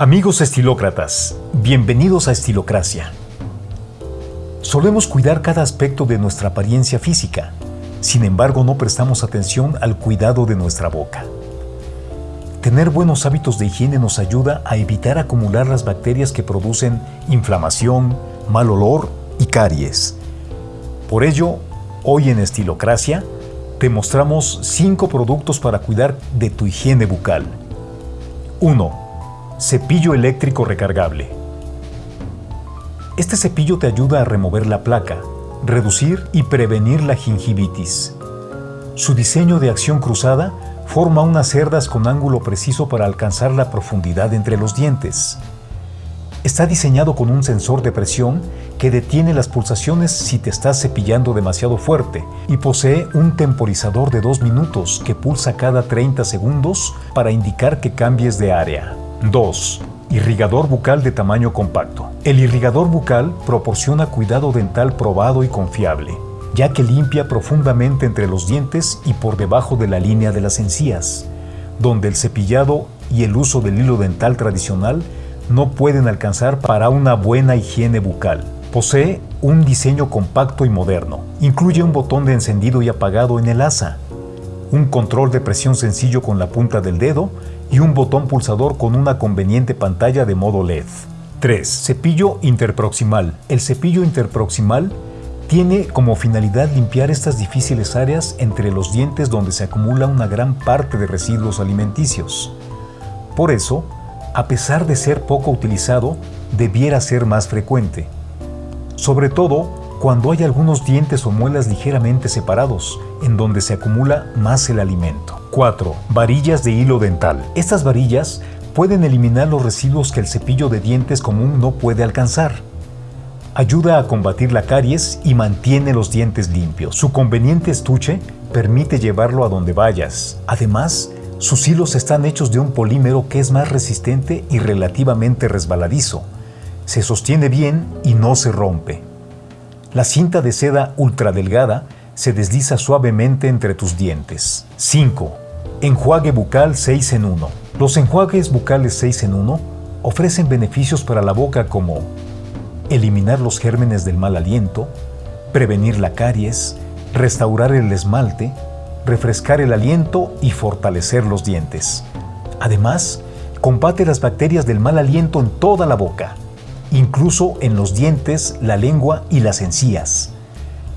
Amigos estilócratas, bienvenidos a Estilocracia. Solemos cuidar cada aspecto de nuestra apariencia física, sin embargo no prestamos atención al cuidado de nuestra boca. Tener buenos hábitos de higiene nos ayuda a evitar acumular las bacterias que producen inflamación, mal olor y caries. Por ello, hoy en Estilocracia te mostramos 5 productos para cuidar de tu higiene bucal. 1 Cepillo eléctrico recargable. Este cepillo te ayuda a remover la placa, reducir y prevenir la gingivitis. Su diseño de acción cruzada forma unas cerdas con ángulo preciso para alcanzar la profundidad entre los dientes. Está diseñado con un sensor de presión que detiene las pulsaciones si te estás cepillando demasiado fuerte y posee un temporizador de 2 minutos que pulsa cada 30 segundos para indicar que cambies de área. 2. Irrigador bucal de tamaño compacto. El irrigador bucal proporciona cuidado dental probado y confiable, ya que limpia profundamente entre los dientes y por debajo de la línea de las encías, donde el cepillado y el uso del hilo dental tradicional no pueden alcanzar para una buena higiene bucal. Posee un diseño compacto y moderno. Incluye un botón de encendido y apagado en el asa, un control de presión sencillo con la punta del dedo y un botón pulsador con una conveniente pantalla de modo LED. 3. Cepillo interproximal. El cepillo interproximal tiene como finalidad limpiar estas difíciles áreas entre los dientes donde se acumula una gran parte de residuos alimenticios. Por eso, a pesar de ser poco utilizado, debiera ser más frecuente. Sobre todo cuando hay algunos dientes o muelas ligeramente separados, en donde se acumula más el alimento. 4. Varillas de hilo dental. Estas varillas pueden eliminar los residuos que el cepillo de dientes común no puede alcanzar. Ayuda a combatir la caries y mantiene los dientes limpios. Su conveniente estuche permite llevarlo a donde vayas. Además, sus hilos están hechos de un polímero que es más resistente y relativamente resbaladizo. Se sostiene bien y no se rompe. La cinta de seda ultradelgada se desliza suavemente entre tus dientes. 5. Enjuague bucal 6 en 1. Los enjuagues bucales 6 en 1 ofrecen beneficios para la boca como eliminar los gérmenes del mal aliento, prevenir la caries, restaurar el esmalte, refrescar el aliento y fortalecer los dientes. Además, combate las bacterias del mal aliento en toda la boca incluso en los dientes, la lengua y las encías.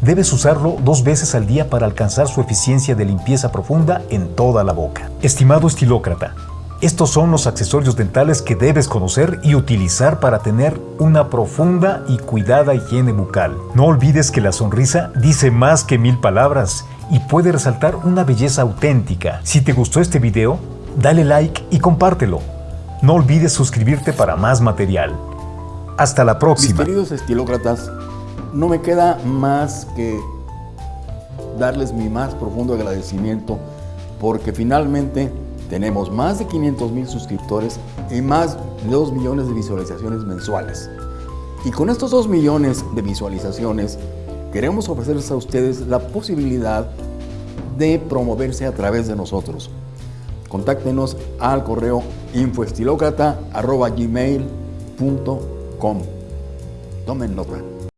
Debes usarlo dos veces al día para alcanzar su eficiencia de limpieza profunda en toda la boca. Estimado estilócrata, estos son los accesorios dentales que debes conocer y utilizar para tener una profunda y cuidada higiene bucal. No olvides que la sonrisa dice más que mil palabras y puede resaltar una belleza auténtica. Si te gustó este video, dale like y compártelo. No olvides suscribirte para más material. Hasta la próxima. Mis queridos estilócratas, no me queda más que darles mi más profundo agradecimiento porque finalmente tenemos más de 500 mil suscriptores y más de 2 millones de visualizaciones mensuales. Y con estos 2 millones de visualizaciones queremos ofrecerles a ustedes la posibilidad de promoverse a través de nosotros. Contáctenos al correo infoestilócrata.gmail.com Tomen nota.